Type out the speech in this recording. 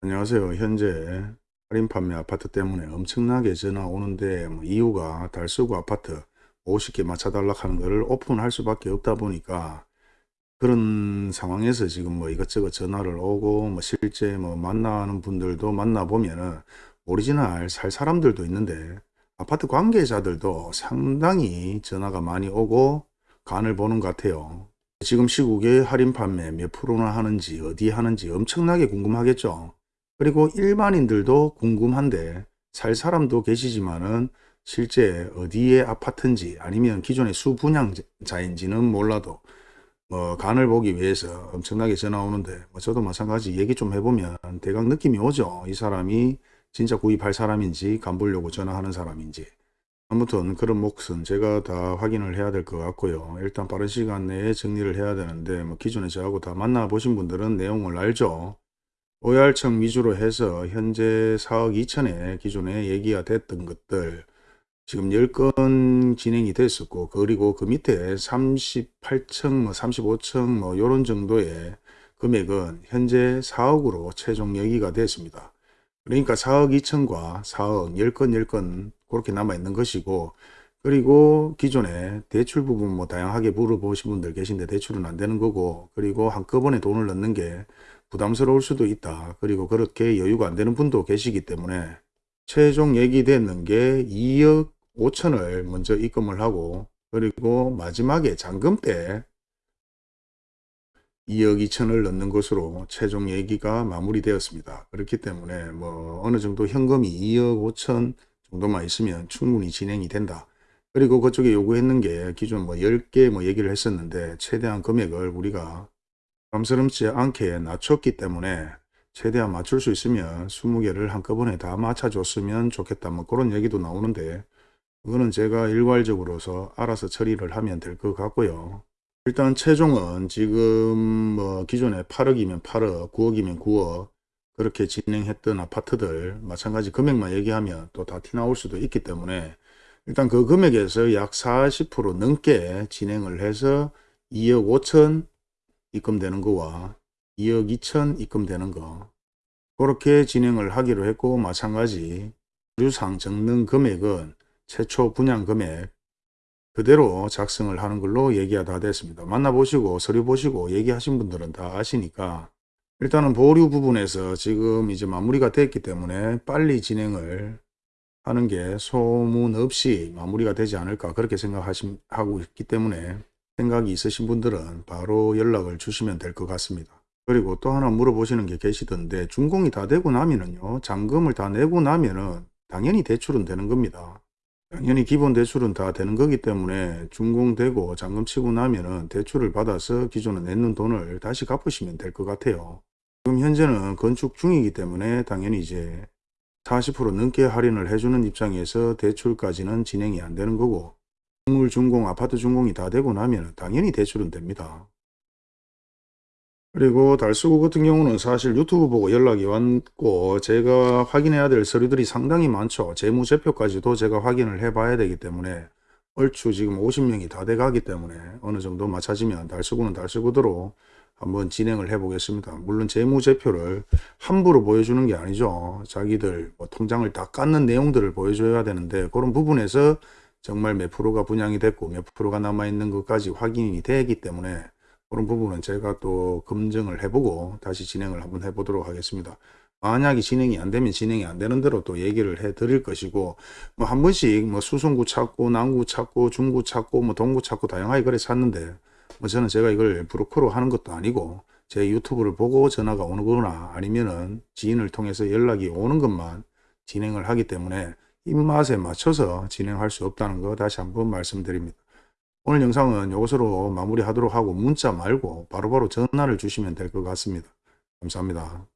안녕하세요. 현재 할인 판매 아파트 때문에 엄청나게 전화 오는데 뭐 이유가 달서구 아파트 50개 맞춰달라 하는 거를 오픈할 수밖에 없다 보니까 그런 상황에서 지금 뭐 이것저것 전화를 오고 뭐 실제 뭐 만나는 분들도 만나보면은 오리지널 살 사람들도 있는데 아파트 관계자들도 상당히 전화가 많이 오고 간을 보는 것 같아요. 지금 시국에 할인 판매 몇 프로나 하는지 어디 하는지 엄청나게 궁금하겠죠. 그리고 일반인들도 궁금한데 살 사람도 계시지만은 실제 어디에 아파트인지 아니면 기존의 수분양자인지는 몰라도 뭐 간을 보기 위해서 엄청나게 전화 오는데 뭐 저도 마찬가지 얘기 좀 해보면 대강 느낌이 오죠. 이 사람이 진짜 구입할 사람인지 간 보려고 전화하는 사람인지 아무튼 그런 몫은 제가 다 확인을 해야 될 것 같고요. 일단 빠른 시간 내에 정리를 해야 되는데 뭐 기존에 저하고 다 만나보신 분들은 내용을 알죠. OR청 위주로 해서 현재 4억 2천에 기존에 얘기가 됐던 것들 지금 10건 진행이 됐었고 그리고 그 밑에 38층 뭐 35층 뭐 요런 정도의 금액은 현재 4억으로 최종 얘기가 됐습니다. 그러니까 4억 2천과 4억 10건 10건 그렇게 남아 있는 것이고 그리고 기존에 대출 부분 뭐 다양하게 물어보신 분들 계신데 대출은 안 되는 거고 그리고 한꺼번에 돈을 넣는 게 부담스러울 수도 있다. 그리고 그렇게 여유가 안 되는 분도 계시기 때문에 최종 얘기됐는 게 2억 5천을 먼저 입금을 하고 그리고 마지막에 잔금 때 2억 2천을 넣는 것으로 최종 얘기가 마무리되었습니다. 그렇기 때문에 뭐 어느 정도 현금이 2억 5천 정도만 있으면 충분히 진행이 된다. 그리고 그쪽에 요구했는 게 기존 뭐 10개 뭐 얘기를 했었는데 최대한 금액을 우리가 부담스럽지 않게 낮췄기 때문에 최대한 맞출 수 있으면 20개를 한꺼번에 다 맞춰줬으면 좋겠다. 뭐 그런 얘기도 나오는데 그거는 제가 일괄적으로서 알아서 처리를 하면 될 것 같고요. 일단 최종은 지금 뭐 기존에 8억이면 8억, 9억이면 9억 그렇게 진행했던 아파트들 마찬가지 금액만 얘기하면 또 다 티나올 수도 있기 때문에 일단 그 금액에서 약 40% 넘게 진행을 해서 2억 5천 입금되는 거와 2억 2천 입금되는 거 그렇게 진행을 하기로 했고 마찬가지 서류상 적는 금액은 최초 분양 금액 그대로 작성을 하는 걸로 얘기가 다 됐습니다. 만나보시고 서류 보시고 얘기하신 분들은 다 아시니까 일단은 보류 부분에서 지금 이제 마무리가 됐기 때문에 빨리 진행을 하는 게 소문 없이 마무리가 되지 않을까 그렇게 생각하고 있기 때문에 생각이 있으신 분들은 바로 연락을 주시면 될 것 같습니다. 그리고 또 하나 물어보시는 게 계시던데 준공이 다 되고 나면은요 잔금을 다 내고 나면은 당연히 대출은 되는 겁니다. 당연히 기본 대출은 다 되는 거기 때문에 준공되고 잔금 치고 나면은 대출을 받아서 기존에 냈는 돈을 다시 갚으시면 될 것 같아요. 지금 현재는 건축 중이기 때문에 당연히 이제 40% 넘게 할인을 해주는 입장에서 대출까지는 진행이 안 되는 거고 건물 준공, 아파트 준공이 다 되고 나면 당연히 대출은 됩니다. 그리고 달수구 같은 경우는 사실 유튜브 보고 연락이 왔고 제가 확인해야 될 서류들이 상당히 많죠. 재무제표까지도 제가 확인을 해 봐야 되기 때문에 얼추 지금 50명이 다 돼 가기 때문에 어느 정도 맞춰지면 달수구는 달수구대로 한번 진행을 해 보겠습니다. 물론 재무제표를 함부로 보여주는 게 아니죠. 자기들 뭐 통장을 다 깎는 내용들을 보여줘야 되는데 그런 부분에서 정말 몇 프로가 분양이 됐고 몇 프로가 남아있는 것까지 확인이 되기 때문에 그런 부분은 제가 또 검증을 해보고 다시 진행을 한번 해보도록 하겠습니다. 만약에 진행이 안 되면 진행이 안 되는 대로 또 얘기를 해 드릴 것이고 뭐 한 번씩 뭐 수성구 찾고 남구 찾고 중구 찾고 뭐 동구 찾고 다양하게 그래 찾는데 뭐 저는 제가 이걸 브로커로 하는 것도 아니고 제 유튜브를 보고 전화가 오는 거나 아니면은 지인을 통해서 연락이 오는 것만 진행을 하기 때문에 입맛에 맞춰서 진행할 수 없다는 거 다시 한번 말씀드립니다. 오늘 영상은 이것으로 마무리하도록 하고 문자 말고 바로바로 바로 전화를 주시면 될 것 같습니다. 감사합니다.